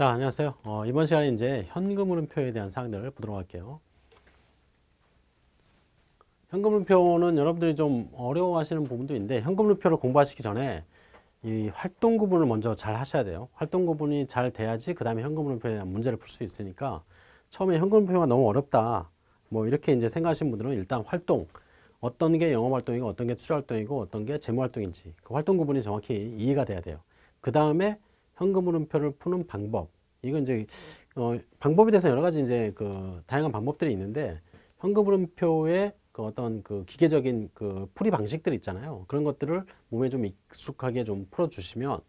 자, 안녕하세요. 어, 이번 시간에 이제 현금 흐름표에 대한 사항들을 보도록 할게요. 현금 흐름표는 여러분들이 좀 어려워하시는 부분도 있는데 현금 흐름표를 공부하시기 전에 이 활동 구분을 먼저 잘 하셔야 돼요. 활동 구분이 잘 돼야지 그 다음에 현금 흐름표에 대한 문제를 풀 수 있으니까 처음에 현금 흐름표가 너무 어렵다. 뭐 이렇게 이제 생각하시는 분들은 일단 활동 어떤 게 영업 활동이고 어떤 게 투자 활동이고 어떤 게 재무 활동인지 그 활동 구분이 정확히 이해가 돼야 돼요. 그 다음에 현금 흐름표를 푸는 방법. 이건 이제 어, 방법에 대해서 여러 가지 이제 그 다양한 방법들이 있는데 현금 흐름표의 그 어떤 그 기계적인 그 풀이 방식들 있잖아요. 그런 것들을 몸에 좀 익숙하게 좀 풀어주시면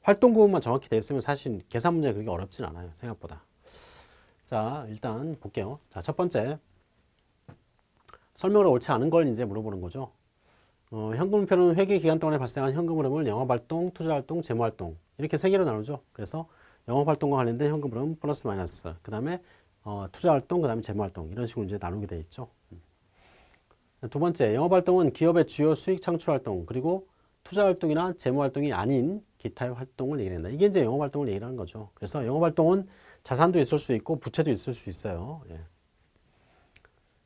활동 구분만 정확히 됐으면 사실 계산 문제 그렇게 어렵진 않아요. 생각보다. 자, 일단 볼게요. 자, 첫 번째. 설명을 옳지 않은 걸 이제 물어보는 거죠. 어, 현금표는 회계 기간 동안에 발생한 현금 흐름을 영업활동, 투자활동, 재무활동 이렇게 세 개로 나누죠. 그래서 영업활동과 관련된 현금 흐름 플러스 마이너스 그 다음에 어, 투자활동, 그 다음에 재무활동 이런 식으로 이제 나누게 돼 있죠. 음. 두 번째, 영업활동은 기업의 주요 수익 창출활동 그리고 투자활동이나 재무활동이 아닌 기타의 활동을 얘기한다. 이게 이제 영업활동을 얘기하는 거죠. 그래서 영업활동은 자산도 있을 수 있고 부채도 있을 수 있어요. 예.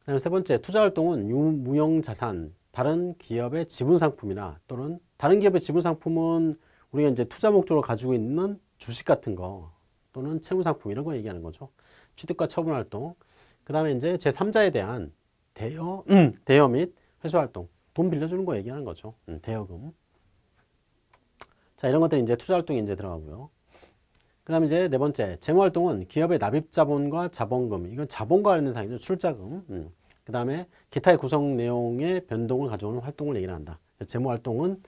그다음에 세 번째, 투자활동은 유무형자산, 다른 기업의 지분 상품이나 또는 다른 기업의 지분 상품은 우리가 이제 투자 목적으로 가지고 있는 주식 같은 거 또는 채무 상품 이런 거 얘기하는 거죠. 취득과 처분 활동. 그 다음에 이제 제3자에 대한 대여, 음, 대여 및 회수 활동. 돈 빌려주는 거 얘기하는 거죠. 음, 대여금. 자, 이런 것들이 이제 투자 활동에 이제 들어가고요. 그 다음에 이제 네 번째, 재무 활동은 기업의 납입 자본과 자본금. 이건 자본과 관련된 사항이죠. 출자금. 음. 그 다음에 기타의 구성 내용의 변동을 가져오는 활동을 얘기를 한다. 재무 활동은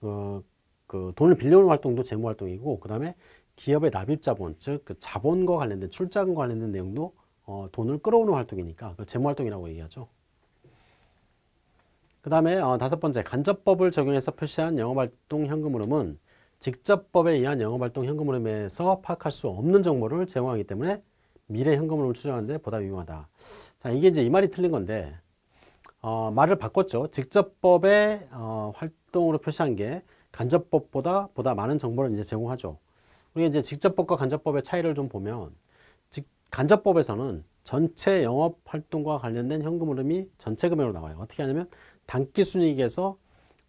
어, 그 돈을 빌려오는 활동도 재무 활동이고 그 다음에 기업의 납입 자본, 즉 그 자본과 관련된 출자금과 관련된 내용도 어, 돈을 끌어오는 활동이니까 그 재무 활동이라고 얘기하죠. 그 다음에 어, 다섯 번째 간접법을 적용해서 표시한 영업활동 현금 흐름은 직접법에 의한 영업활동 현금 흐름에서 파악할 수 없는 정보를 제공하기 때문에 미래 현금 흐름을 추정하는 데 보다 유용하다. 자, 이게 이제 이 말이 틀린 건데, 어, 말을 바꿨죠. 직접법의 어, 활동으로 표시한 게 간접법보다 보다 많은 정보를 이제 제공하죠. 우리가 이제 직접법과 간접법의 차이를 좀 보면, 직, 간접법에서는 전체 영업 활동과 관련된 현금 흐름이 전체 금액으로 나와요. 어떻게 하냐면 단기 순이익에서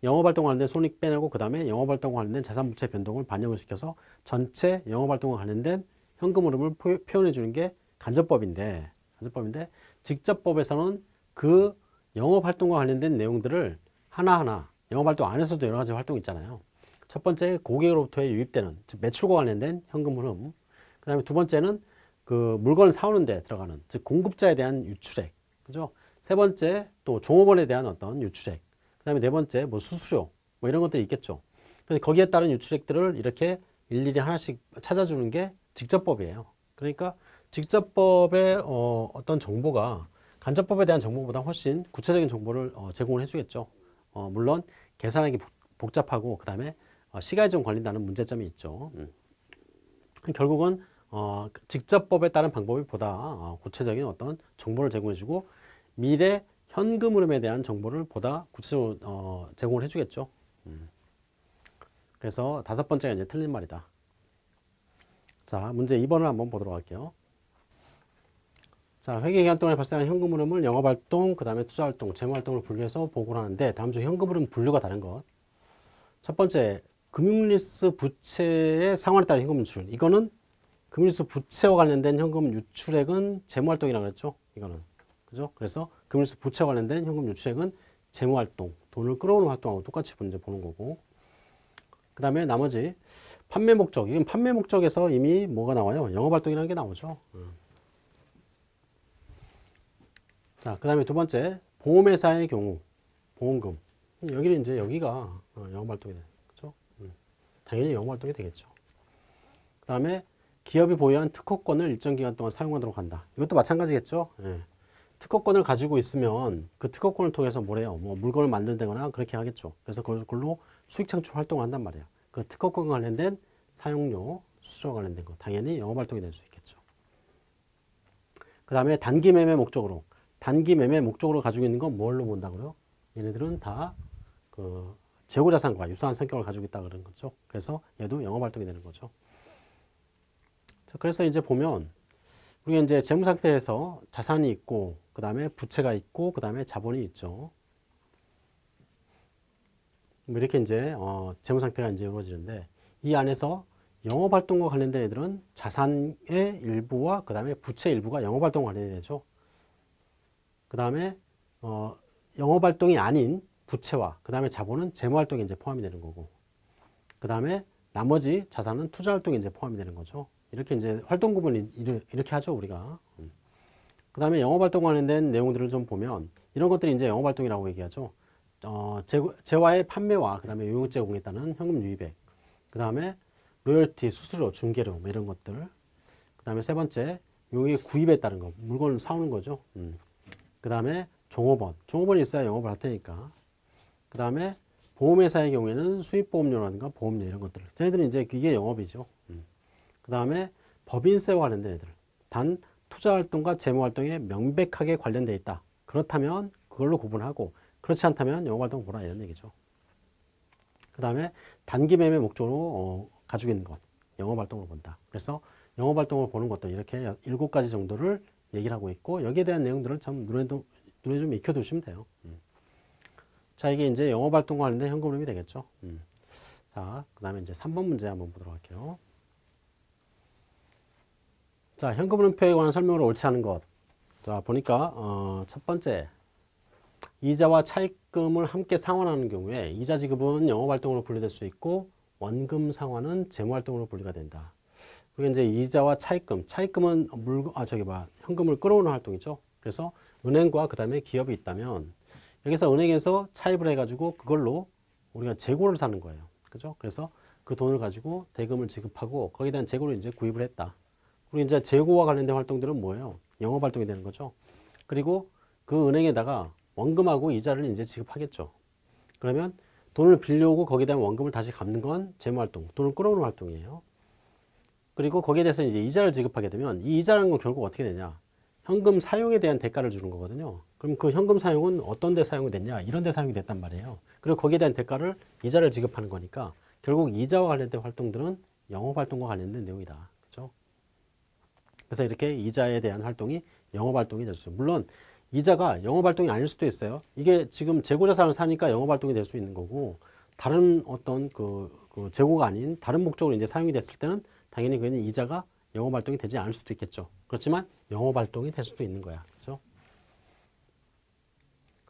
영업활동과 관련된 손익 빼내고 그 다음에 영업활동과 관련된 자산부채 변동을 반영을 시켜서 전체 영업활동과 관련된 현금 흐름을 표현해 주는 게 간접법인데 간접법인데 직접법에서는 그 영업활동과 관련된 내용들을 하나하나 영업활동 안에서도 여러 가지 활동이 있잖아요. 첫 번째 고객으로부터의 유입되는 즉 매출과 관련된 현금 흐름 그 다음에 두 번째는 그 물건을 사오는 데 들어가는 즉 공급자에 대한 유출액 그죠? 세 번째 또 종업원에 대한 어떤 유출액 그 다음에 네 번째 뭐 수수료 뭐 이런 것들이 있겠죠. 그래서 거기에 따른 유출액들을 이렇게 일일이 하나씩 찾아주는 게 직접법이에요. 그러니까 직접법의 어, 어떤 정보가 간접법에 대한 정보보다 훨씬 구체적인 정보를 어, 제공을 해주겠죠. 어, 물론 계산하기 복잡하고 그 다음에 어, 시간이 좀 걸린다는 문제점이 있죠. 음. 결국은 어, 직접법에 따른 방법이 보다 어, 구체적인 어떤 정보를 제공해주고 미래 현금 흐름에 대한 정보를 보다 구체적으로 어, 제공을 해주겠죠. 음. 그래서 다섯 번째가 이제 틀린 말이다. 자, 문제 2번을 한번 보도록 할게요. 자, 회계 기간 동안에 발생한 현금 흐름을 영업활동, 그 다음에 투자활동, 재무활동을 분류해서 보고를 하는데 다음 중 현금 흐름 분류가 다른 것. 첫 번째, 금융리스 부채의 상환에 따른 현금 유출. 이거는 금융리스 부채와 관련된 현금 유출액은 재무활동이라고 그랬죠. 이거는. 그죠? 그래서 금융리스 부채와 관련된 현금 유출액은 재무활동, 돈을 끌어오는 활동하고 똑같이 이제 보는 거고. 그 다음에 나머지 판매 목적. 이건 판매 목적에서 이미 뭐가 나와요? 영업활동이라는 게 나오죠. 음. 자, 그 다음에 두 번째, 보험회사의 경우, 보험금. 여기는 이제 여기가 어, 영업활동이 돼. 그죠? 음. 당연히 영업활동이 되겠죠. 그 다음에 기업이 보유한 특허권을 일정 기간 동안 사용하도록 한다. 이것도 마찬가지겠죠? 예. 특허권을 가지고 있으면 그 특허권을 통해서 뭐래요? 뭐 물건을 만들거나 그렇게 하겠죠. 그래서 그걸로 수익 창출 활동을 한단 말이에요. 그 특허권 관련된 사용료, 수수료 관련된 거 당연히 영업활동이 될 수 있겠죠. 그 다음에 단기 매매 목적으로 단기 매매 목적으로 가지고 있는 건 뭘로 본다고요? 얘네들은 다 그 재고자산과 유사한 성격을 가지고 있다 그런 거죠. 그래서 얘도 영업활동이 되는 거죠. 자, 그래서 이제 보면 우리가 이제 재무 상태에서 자산이 있고 그 다음에 부채가 있고 그 다음에 자본이 있죠. 뭐 이렇게 이제 어, 재무 상태가 이제 이루어지는데 이 안에서 영업 활동과 관련된 애들은 자산의 일부와 그 다음에 부채 일부가 영업 활동과 관련이 되죠. 그 다음에 어, 영업 활동이 아닌 부채와 그 다음에 자본은 재무 활동에 이제 포함이 되는 거고 그 다음에 나머지 자산은 투자 활동에 이제 포함이 되는 거죠. 이렇게 이제 활동 구분을 이렇게 하죠 우리가. 그 다음에 영업 활동 관련된 내용들을 좀 보면 이런 것들이 이제 영업 활동이라고 얘기하죠. 어, 재화의 판매와 그 다음에 요용 제공에 따른 현금 유입액, 그 다음에 로열티, 수수료, 중개료 뭐 이런 것들, 그 다음에 세 번째 요의 구입에 따른 거, 물건을 사오는 거죠. 음. 그 다음에 종업원, 종업원이 있어야 영업을 할 테니까. 그 다음에 보험회사의 경우에는 수입보험료라든가 보험료 이런 것들. 쟤네들은 이제 이게 영업이죠. 음. 그 다음에 법인세와 관련된 애들. 단 투자활동과 재무활동에 명백하게 관련돼 있다. 그렇다면 그걸로 구분하고 그렇지 않다면 영업활동 보라 이런 얘기죠. 그 다음에 단기 매매 목적으로 어, 가지고 있는 것. 영업활동을 본다. 그래서 영업활동을 보는 것도 이렇게 일곱 가지 정도를 얘기를 하고 있고 여기에 대한 내용들을 참 눈에, 눈에 좀 익혀두시면 돼요. 음. 자, 이게 이제 영업활동과 관련된 현금 흐름이 되겠죠. 음. 자, 그 다음에 이제 3번 문제 한번 보도록 할게요. 자, 현금 흐름표에 관한 설명을 옳지 않은 것. 자, 보니까, 어, 첫 번째. 이자와 차입금을 함께 상환하는 경우에 이자 지급은 영업활동으로 분류될 수 있고 원금 상환은 재무활동으로 분류가 된다. 그리고 이제 이자와 차입금, 차입금은 물, 아, 저기 봐, 현금을 끌어오는 활동이죠. 그래서 은행과 그 다음에 기업이 있다면 여기서 은행에서 차입을 해가지고 그걸로 우리가 재고를 사는 거예요. 그죠? 그래서 그 돈을 가지고 대금을 지급하고 거기에 대한 재고를 이제 구입을 했다. 그리고 이제 재고와 관련된 활동들은 뭐예요? 영업 활동이 되는 거죠. 그리고 그 은행에다가 원금하고 이자를 이제 지급하겠죠. 그러면 돈을 빌려오고 거기에 대한 원금을 다시 갚는 건 재무 활동, 돈을 끌어오는 활동이에요. 그리고 거기에 대해서 이제 이자를 지급하게 되면 이 이자라는 건 결국 어떻게 되냐? 현금 사용에 대한 대가를 주는 거거든요. 그럼 그 현금 사용은 어떤 데 사용이 됐냐? 이런 데 사용이 됐단 말이에요. 그리고 거기에 대한 대가를 이자를 지급하는 거니까 결국 이자와 관련된 활동들은 영업 활동과 관련된 내용이다. 그죠? 그래서 이렇게 이자에 대한 활동이 영업 활동이 될 수. 물론 이자가 영업 활동이 아닐 수도 있어요. 이게 지금 재고 자산을 사니까 영업 활동이 될 수 있는 거고 다른 어떤 그, 그 재고가 아닌 다른 목적으로 이제 사용이 됐을 때는 당연히 그는 이자가 영업 활동이 되지 않을 수도 있겠죠. 그렇지만 영업 활동이 될 수도 있는 거야. 그렇죠?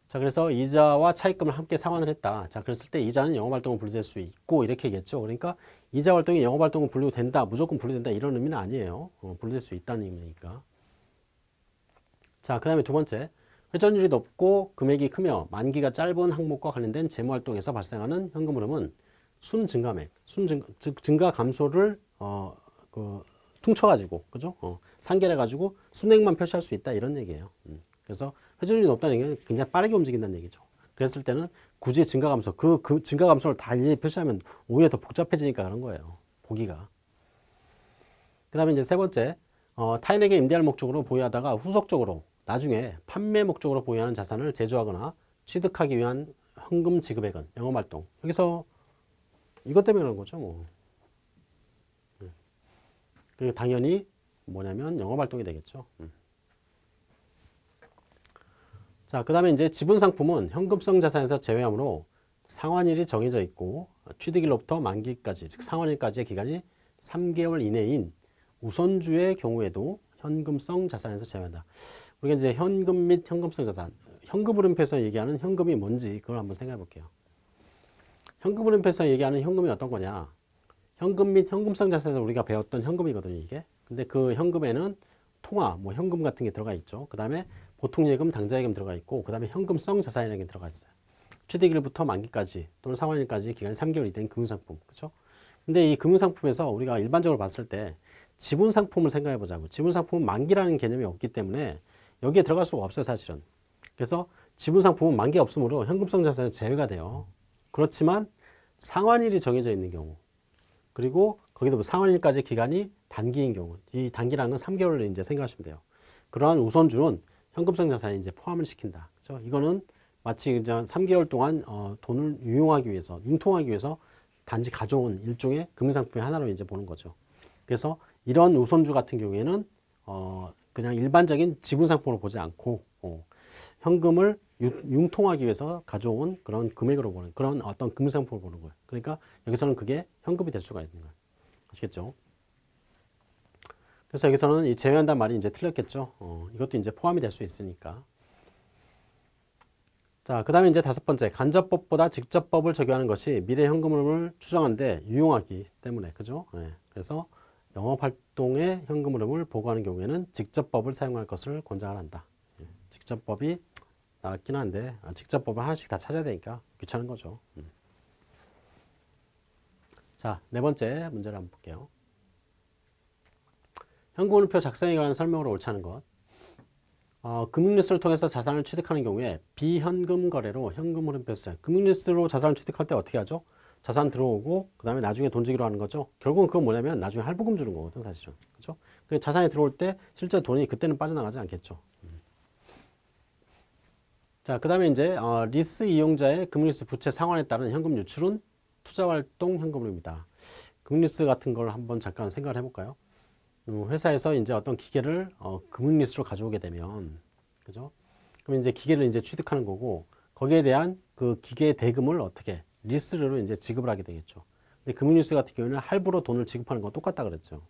자, 그래서 이자와 차입금을 함께 상환을 했다. 자, 그랬을 때 이자는 영업 활동으로 분류될 수 있고 이렇게 얘기했죠. 그러니까 이자 활동이 영업 활동으로 분류된다. 무조건 분류된다. 이런 의미는 아니에요. 어, 분류될 수 있다는 의미니까. 자, 그 다음에 두 번째. 회전율이 높고 금액이 크며 만기가 짧은 항목과 관련된 재무 활동에서 발생하는 현금 흐름은 순 증가맥, 순 증가, 즉 증가 감소를 어, 그 퉁쳐가지고 그죠? 어, 상계해가지고 순액만 표시할 수 있다 이런 얘기예요. 음. 그래서 회전율이 높다는 얘기는 굉장히 빠르게 움직인다는 얘기죠. 그랬을 때는 굳이 증가 감소, 그, 그 증가 감소를 다 일일이 표시하면 오히려 더 복잡해지니까 그런 거예요. 보기가. 그 다음에 이제 세 번째, 어, 타인에게 임대할 목적으로 보유하다가 후속적으로 나중에 판매 목적으로 보유하는 자산을 제조하거나 취득하기 위한 현금 지급액은 영업활동. 여기서 이것 때문에 그런 거죠. 뭐. 그 당연히 뭐냐면 영업활동이 되겠죠. 음. 자, 그 다음에 이제 지분상품은 현금성 자산에서 제외하므로 상환일이 정해져 있고 취득일로부터 만기까지, 즉 상환일까지의 기간이 3개월 이내인 우선주의 경우에도 현금성 자산에서 제외한다. 우리가 이제 현금 및 현금성 자산, 현금 흐름표에서 얘기하는 현금이 뭔지 그걸 한번 생각해 볼게요. 현금 흐름표에서 얘기하는 현금이 어떤 거냐? 현금 및 현금성 자산에서 우리가 배웠던 현금이거든요, 이게. 근데 그 현금에는 통화, 뭐 현금 같은 게 들어가 있죠. 그 다음에 보통 예금, 당좌 예금 들어가 있고, 그 다음에 현금성 자산이라는 게 들어가 있어요. 취득일부터 만기까지 또는 상환일까지 기간이 3개월이 된 금융상품, 그렇죠? 근데 이 금융상품에서 우리가 일반적으로 봤을 때 지분상품을 생각해 보자고. 지분상품은 만기라는 개념이 없기 때문에 여기에 들어갈 수가 없어요, 사실은. 그래서 지분상품은 만기 없으므로 현금성 자산은 제외가 돼요. 그렇지만 상환일이 정해져 있는 경우, 그리고 거기도 뭐 상환일까지 기간이 단기인 경우, 이 단기라는 3개월을 이제 생각하시면 돼요. 그러한 우선주는 현금성 자산에 이제 포함을 시킨다. 그죠? 이거는 마치 이제 3개월 동안 어, 돈을 유용하기 위해서, 융통하기 위해서 단지 가져온 일종의 금융상품의 하나로 이제 보는 거죠. 그래서 이런 우선주 같은 경우에는 어, 그냥 일반적인 지분 상품으로 보지 않고 어, 현금을 융, 통하기 위해서 가져온 그런 금액으로 보는 그런 어떤 금융 상품을 보는 거예요. 그러니까 여기서는 그게 현금이 될 수가 있는 거예요. 아시겠죠? 그래서 여기서는 이 제외한다는 말이 이제 틀렸겠죠. 어, 이것도 이제 포함이 될 수 있으니까. 자, 그 다음에 이제 다섯 번째, 간접법보다 직접법을 적용하는 것이 미래 현금흐름을 추정하는데 유용하기 때문에, 그죠? 네. 그래서 영업활동의 현금흐름을 보고하는 경우에는 직접법을 사용할 것을 권장한다. 예. 직접법이 낫긴 한데, 아, 직접법을 하나씩 다 찾아야 되니까 귀찮은 거죠. 음. 자, 네 번째 문제를 한번 볼게요. 현금흐름표 작성에 관한 설명으로 않은 것. 어, 금융리스를 통해서 자산을 취득하는 경우에 비현금 거래로 현금 흐름표 써요. 금융리스로 자산을 취득할 때 어떻게 하죠? 자산 들어오고 그 다음에 나중에 돈 주기로 하는 거죠. 결국은 그건 뭐냐면 나중에 할부금 주는 거거든 사실은. 그죠? 그 자산이 들어올 때 실제 돈이 그때는 빠져나가지 않겠죠. 자, 그 다음에 이제 어, 리스 이용자의 금융리스 부채 상환에 따른 현금 유출은 투자활동 현금흐름입니다. 금융리스 같은 걸 한번 잠깐 생각을 해볼까요? 음, 회사에서 이제 어떤 기계를 어, 금융리스로 가져오게 되면 그죠? 그럼 이제 기계를 이제 취득하는 거고 거기에 대한 그 기계의 대금을 어떻게 리스로 이제 지급을 하게 되겠죠. 근데 금융리스 같은 경우는 할부로 돈을 지급하는 건 똑같다 그랬죠.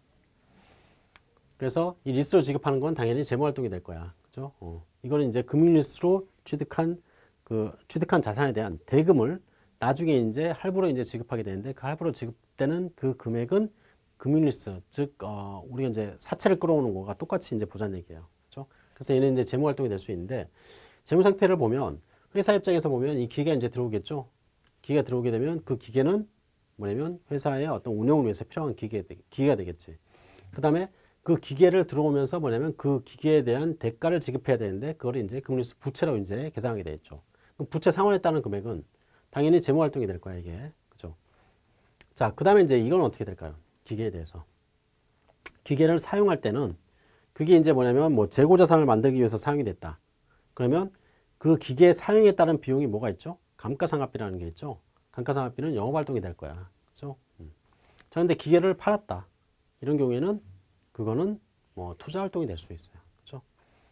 그래서 이 리스로 지급하는 건 당연히 재무활동이 될 거야. 그죠? 어. 이거는 이제 금융리스로 취득한 그 취득한 자산에 대한 대금을 나중에 이제 할부로 이제 지급하게 되는데 그 할부로 지급되는 그 금액은 금융리스, 즉 어, 우리가 이제 사채를 끌어오는 거가 똑같이 이제 보자는 얘기예요. 그렇죠? 그래서 얘는 이제 재무 활동이 될 수 있는데 재무 상태를 보면 회사 입장에서 보면 이 기계가 이제 들어오겠죠. 기계가 들어오게 되면 그 기계는 뭐냐면 회사의 어떤 운영을 위해서 필요한 기계, 기계가 되겠지. 그 다음에 그 기계를 들어오면서 뭐냐면 그 기계에 대한 대가를 지급해야 되는데 그걸 이제 금융리스 부채로 이제 계산하게 되겠죠. 그럼 부채 상환에 따른 금액은 당연히 재무 활동이 될 거야 이게. 그죠? 자, 그 다음에 이제 이건 어떻게 될까요? 기계에 대해서. 기계를 사용할 때는 그게 이제 뭐냐면 뭐 재고 자산을 만들기 위해서 사용이 됐다. 그러면 그 기계 사용에 따른 비용이 뭐가 있죠? 감가상각비라는 게 있죠. 감가상각비는 영업 활동이 될 거야. 그죠? 음. 자, 근데 기계를 팔았다. 이런 경우에는 그거는 뭐 투자 활동이 될 수 있어요. 그죠?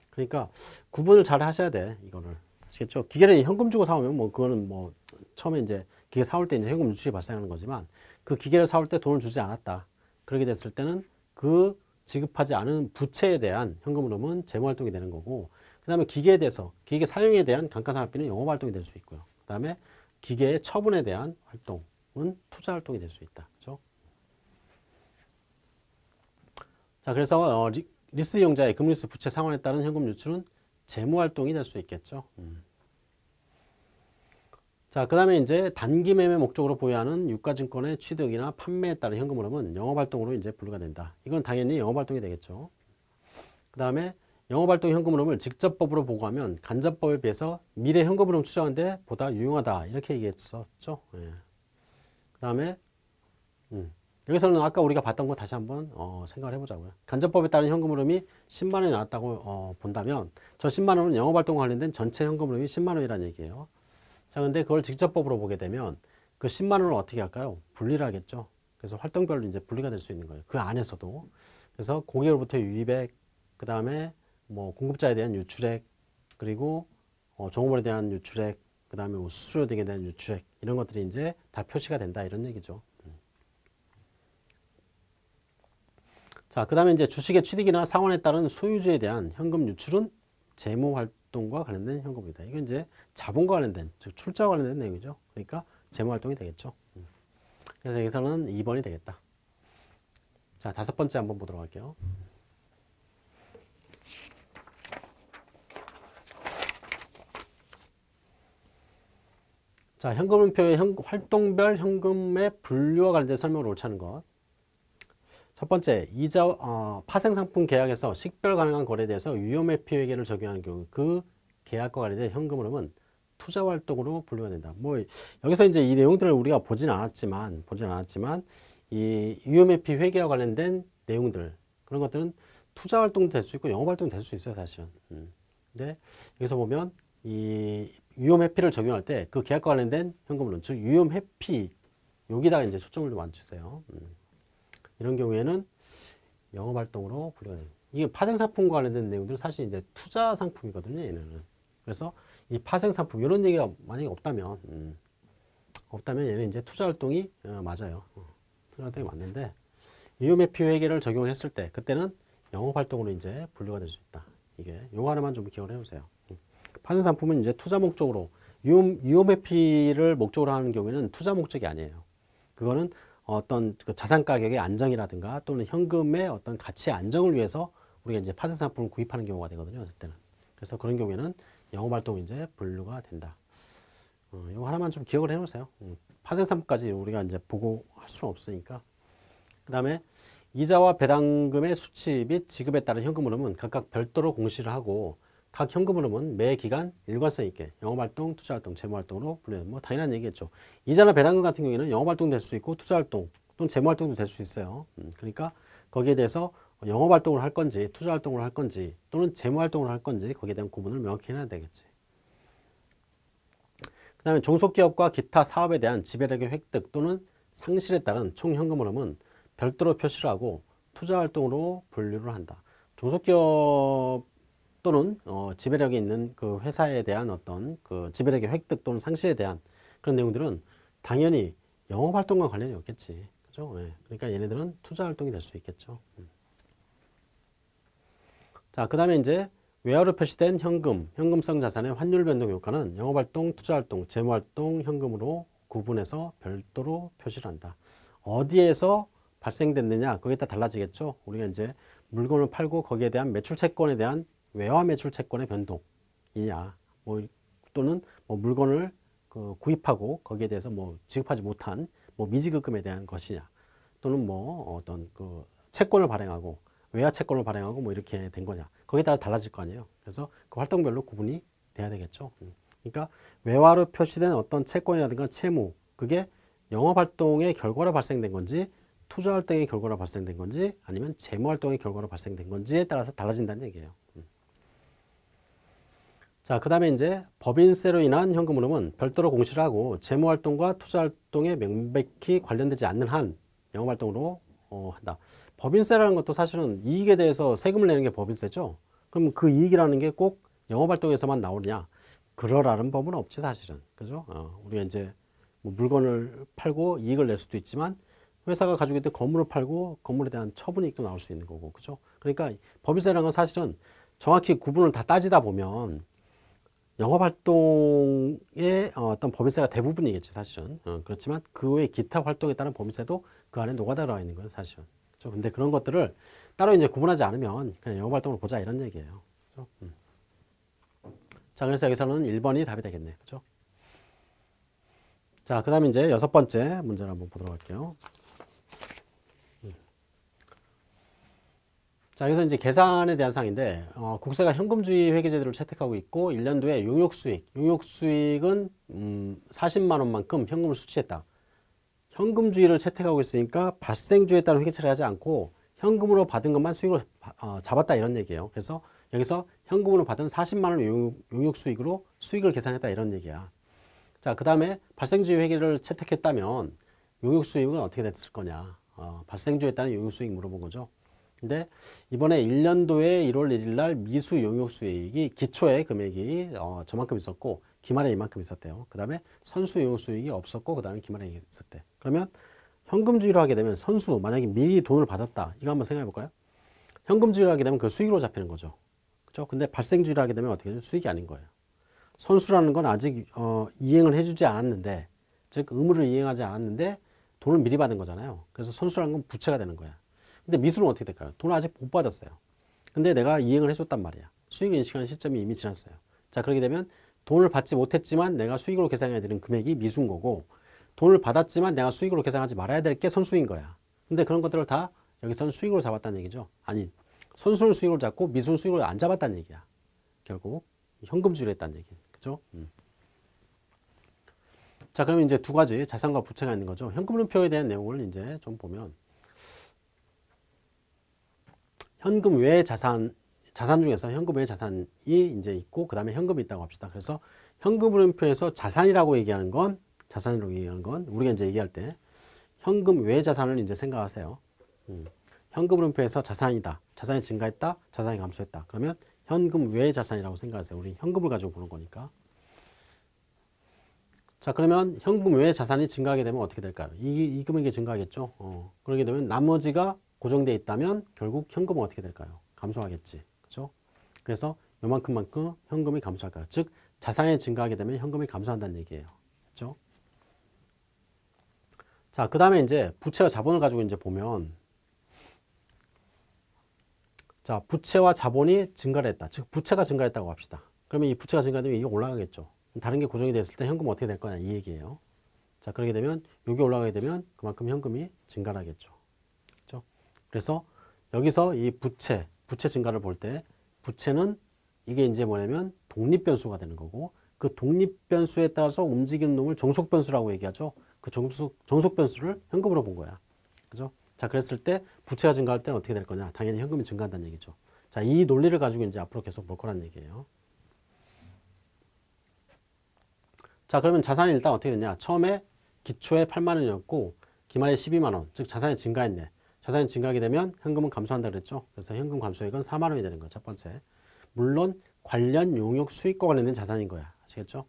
그러니까 구분을 잘 하셔야 돼. 이거를. 아시겠죠? 기계를 현금 주고 사오면 뭐 그거는 뭐 처음에 이제 기계 사올 때 이제 현금 유출이 발생하는 거지만 그 기계를 사올 때 돈을 주지 않았다. 그렇게 됐을 때는 그 지급하지 않은 부채에 대한 현금 흐름은 재무 활동이 되는 거고 그 다음에 기계에 대해서 기계 사용에 대한 감가상각비는 영업 활동이 될 수 있고요. 그 다음에 기계의 처분에 대한 활동은 투자 활동이 될 수 있다. 그렇죠? 자, 그래서 어, 리, 리스 이용자의 금융리스 부채 상환에 따른 현금 유출은 재무 활동이 될 수 있겠죠. 음. 자, 그 다음에 이제 단기 매매 목적으로 보유하는 유가증권의 취득이나 판매에 따른 현금 흐름은 영업활동으로 이제 분류가 된다. 이건 당연히 영업활동이 되겠죠. 그 다음에 영업활동 현금 흐름을 직접법으로 보고하면 간접법에 비해서 미래 현금 흐름 추정하는데 보다 유용하다. 이렇게 얘기했었죠. 예. 그 다음에 음. 여기서는 아까 우리가 봤던 거 다시 한번 어, 생각을 해보자고요. 간접법에 따른 현금 흐름이 10만 원이 나왔다고 어, 본다면 저 10만 원은 영업활동 관련된 전체 현금 흐름이 10만 원이라는 얘기예요. 자, 근데 그걸 직접법으로 보게 되면 그 10만 원을 어떻게 할까요? 분리를 하겠죠. 그래서 활동별로 이제 분리가 될 수 있는 거예요. 그 안에서도. 그래서 고객으로부터 유입액, 그 다음에 뭐 공급자에 대한 유출액, 그리고 어, 종업원에 대한 유출액, 그 다음에 뭐 수수료 등에 대한 유출액, 이런 것들이 이제 다 표시가 된다. 이런 얘기죠. 자, 그 다음에 이제 주식의 취득이나 상환에 따른 소유주에 대한 현금 유출은 재무 활동 활동과 관련된 현금입니다. 이건 이제 자본과 관련된, 즉 출자와 관련된 내용이죠. 그러니까 재무활동이 되겠죠. 음. 그래서 여기서는 2번이 되겠다. 자, 다섯 번째 한번 보도록 할게요. 자, 현금표의 현, 활동별 현금의 분류와 관련된 설명을 옳지 않은 것. 첫 번째, 이자 어, 파생상품 계약에서 식별 가능한 거래에 대해서 위험회피 회계를 적용하는 경우 그 계약과 관련된 현금 흐름은 투자 활동으로 분류가 된다. 뭐 여기서 이제 이 내용들을 우리가 보진 않았지만 보진 않았지만 이 위험회피 회계와 관련된 내용들 그런 것들은 투자 활동도 될 수 있고 영업 활동도 될 수 있어요, 사실은. 음. 근데 여기서 보면 이 위험 회피를 적용할 때 그 계약과 관련된 현금 흐름, 즉 위험 회피 여기다가 이제 초점을 좀 맞추세요. 음. 이런 경우에는 영업 활동으로 분류가 됩니다. 이게 파생 상품과 관련된 내용들은 사실 이제 투자 상품이거든요, 얘네는. 그래서 이 파생 상품 이런 얘기가 만약에 없다면 음, 없다면 얘는 이제 투자 활동이 어, 맞아요. 어, 투자 활동이 맞는데 이유매표 회계를 적용했을 때 그때는 영업 활동으로 이제 분류가 될 수 있다. 이게 요거 하나만 좀 기억을 해보세요. 음. 파생 상품은 이제 투자 목적으로 유효매피를 목적으로 하는 경우에는 투자 목적이 아니에요. 그거는 어떤 그 자산 가격의 안정이라든가 또는 현금의 어떤 가치 안정을 위해서 우리가 이제 파생 상품을 구입하는 경우가 되거든요. 그때는. 그래서 그런 경우에는 영업 활동 이제 분류가 된다. 어, 이거 하나만 좀 기억을 해 놓으세요. 음, 파생 상품까지 우리가 이제 보고 할 수는 없으니까. 그다음에 이자와 배당금의 수치 및 지급에 따른 현금 흐름은 각각 별도로 공시를 하고 각 현금 흐름은 매 기간 일관성 있게 영업활동, 투자활동, 재무활동으로 분류해요. 뭐 당연한 얘기겠죠. 이자나 배당금 같은 경우에는 영업활동 될 수 있고 투자활동 또는 재무활동도 될 수 있어요. 음, 그러니까 거기에 대해서 영업활동을 할 건지 투자활동을 할 건지 또는 재무활동을 할 건지 거기에 대한 구분을 명확히 해놔야 되겠지. 그 다음에 종속기업과 기타 사업에 대한 지배력의 획득 또는 상실에 따른 총 현금 흐름은 별도로 표시를 하고 투자활동으로 분류를 한다. 종속기업 또는 어, 지배력이 있는 그 회사에 대한 어떤 그 지배력의 획득 또는 상실에 대한 그런 내용들은 당연히 영업 활동과 관련이 없겠지. 그죠? 예. 그러니까 얘네들은 투자 활동이 될 수 있겠죠. 음. 자, 그 다음에 이제 외화로 표시된 현금, 현금성 자산의 환율 변동 효과는 영업활동, 투자활동, 재무활동, 현금으로 구분해서 별도로 표시를 한다. 어디에서 발생됐느냐, 거기에 따라 달라지겠죠. 우리가 이제 물건을 팔고 거기에 대한 매출 채권에 대한 외화 매출 채권의 변동이냐, 뭐 또는 뭐 물건을 그 구입하고 거기에 대해서 뭐 지급하지 못한 뭐 미지급금에 대한 것이냐, 또는 뭐 어떤 그 채권을 발행하고 외화 채권을 발행하고 뭐 이렇게 된 거냐, 거기에 따라 달라질 거 아니에요. 그래서 그 활동별로 구분이 돼야 되겠죠. 음. 그러니까 외화로 표시된 어떤 채권이라든가 채무, 그게 영업활동의 결과로 발생된 건지 투자 활동의 결과로 발생된 건지 아니면 재무 활동의 결과로 발생된 건지에 따라서 달라진다는 얘기예요. 음. 자, 그 다음에 이제 법인세로 인한 현금 흐름은 별도로 공시를 하고 재무 활동과 투자 활동에 명백히 관련되지 않는 한 영업 활동으로 어, 한다. 법인세라는 것도 사실은 이익에 대해서 세금을 내는 게 법인세죠. 그럼 그 이익이라는 게 꼭 영업 활동에서만 나오느냐? 그러라는 법은 없지 사실은. 그죠? 어, 우리가 이제 뭐 물건을 팔고 이익을 낼 수도 있지만 회사가 가지고 있던 건물을 팔고 건물에 대한 처분이익도 나올 수 있는 거고 그죠 그러니까 법인세라는 건 사실은 정확히 구분을 다 따지다 보면 영업 활동의 어떤 법인세가 대부분이겠지 사실은 어, 그렇지만 그 외에 기타 활동에 따른 법인세도 그 안에 녹아들어 있는 거예요 사실은 그죠 근데 그런 것들을 따로 이제 구분하지 않으면 그냥 영업 활동을 보자 이런 얘기예요 그죠? 음. 자 그래서 여기서는 1번이 답이 되겠네 그죠 자, 그 다음에 이제 여섯 번째 문제를 한번 보도록 할게요. 자, 여기서 이제 계산에 대한 사항인데, 어, 국세가 현금주의 회계제도를 채택하고 있고, 1년도에 용역수익, 용역수익은, 음, 40만원만큼 현금을 수취했다. 현금주의를 채택하고 있으니까 발생주에 따른 회계처리 하지 않고, 현금으로 받은 것만 수익으로 어, 잡았다 이런 얘기예요. 그래서 여기서 현금으로 받은 40만원 용역수익으로 수익을 계산했다 이런 얘기야. 자, 그 다음에 발생주의 회계를 채택했다면 용역수익은 어떻게 됐을 거냐. 어, 발생주에 따른 용역수익 물어본 거죠. 근데 이번에 1년도에 1월 1일 날 미수 용역 수익이 기초의 금액이 어, 저만큼 있었고 기말에 이만큼 있었대요. 그 다음에 선수 용역 수익이 없었고 그 다음에 기말에 있었대. 그러면 현금주의로 하게 되면 선수 만약에 미리 돈을 받았다. 이거 한번 생각해 볼까요? 현금주의로 하게 되면 그 수익으로 잡히는 거죠. 그죠? 근데 발생주의로 하게 되면 어떻게 되죠? 수익이 아닌 거예요. 선수라는 건 아직 어, 이행을 해주지 않았는데 즉 의무를 이행하지 않았는데 돈을 미리 받은 거잖아요. 그래서 선수라는 건 부채가 되는 거야. 근데 미수는 어떻게 될까요? 돈을 아직 못 받았어요. 근데 내가 이행을 해줬단 말이야. 수익 인식하는 시점이 이미 지났어요. 자 그렇게 되면 돈을 받지 못했지만 내가 수익으로 계산해야 되는 금액이 미수인 거고 돈을 받았지만 내가 수익으로 계산하지 말아야 될 게 선수인 거야. 근데 그런 것들을 다 여기서는 수익으로 잡았다는 얘기죠. 아니 선수를 수익으로 잡고 미수를 수익으로 안 잡았다는 얘기야. 결국 현금주의를 했다는 얘기. 그죠? 음. 자, 그러면 이제 두 가지 자산과 부채가 있는 거죠. 현금 흐름표에 대한 내용을 이제 좀 보면 현금 외 자산 자산 중에서 현금 외 자산이 이제 있고 그 다음에 현금이 있다고 합시다. 그래서 현금흐름표에서 자산이라고 얘기하는 건 자산이라고 얘기하는 건 우리가 이제 얘기할 때 현금 외 자산을 이제 생각하세요. 음. 현금 흐름표에서 자산이다. 자산이 증가했다. 자산이 감소했다. 그러면 현금 외의 자산이라고 생각하세요. 우리 현금을 가지고 보는 거니까. 자 그러면 현금 외의 자산이 증가하게 되면 어떻게 될까요? 이, 이 금액이 증가하겠죠. 어, 그러게 되면 나머지가 고정되어 있다면 결국 현금은 어떻게 될까요? 감소하겠지. 그죠? 그래서 요만큼만큼 현금이 감소할까요? 즉 자산이 증가하게 되면 현금이 감소한다는 얘기예요. 그죠? 자, 그 다음에 이제 부채와 자본을 가지고 이제 보면 자, 부채와 자본이 증가를 했다. 즉 부채가 증가했다고 합시다. 그러면 이 부채가 증가되면 이게 올라가겠죠. 다른 게 고정이 됐을 때 현금 어떻게 될 거냐 이 얘기예요. 자, 그렇게 되면 여기 올라가게 되면 그만큼 현금이 증가를 하겠죠. 그렇죠? 그래서 여기서 이 부채, 부채 증가를 볼 때 부채는 이게 이제 뭐냐면 독립변수가 되는 거고 그 독립변수에 따라서 움직이는 놈을 정속변수라고 얘기하죠. 그 정속, 정속변수를 현금으로 본 거야. 그죠? 자, 그랬을 때 부채가 증가할 때는 어떻게 될 거냐? 당연히 현금이 증가한다는 얘기죠. 자, 이 논리를 가지고 이제 앞으로 계속 볼 거란 얘기예요. 자, 그러면 자산이 일단 어떻게 됐냐? 처음에 기초에 8만 원이었고 기말에 12만 원, 즉 자산이 증가했네. 자산이 증가하게 되면 현금은 감소한다 그랬죠. 그래서 현금 감소액은 4만 원이 되는 거예요. 첫 번째. 물론 관련 용역 수익과 관련된 자산인 거야. 아시겠죠?